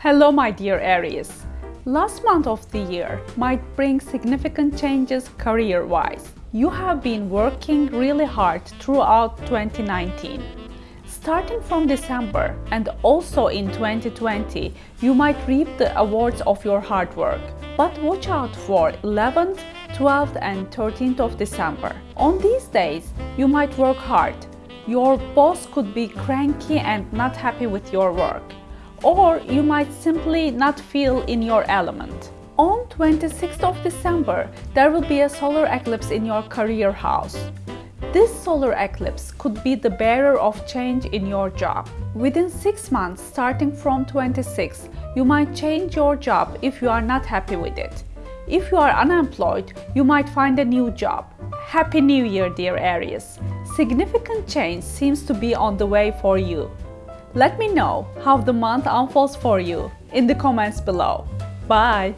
Hello my dear Aries. Last month of the year might bring significant changes career-wise. You have been working really hard throughout 2019. Starting from December and also in 2020, you might reap the awards of your hard work. But watch out for 11th, 12th and 13th of December. On these days, you might work hard. Your boss could be cranky and not happy with your work or you might simply not feel in your element. On 26th of December, there will be a solar eclipse in your career house. This solar eclipse could be the bearer of change in your job. Within 6 months starting from 26, you might change your job if you are not happy with it. If you are unemployed, you might find a new job. Happy New Year, dear Aries! Significant change seems to be on the way for you. Let me know how the month unfolds for you in the comments below. Bye!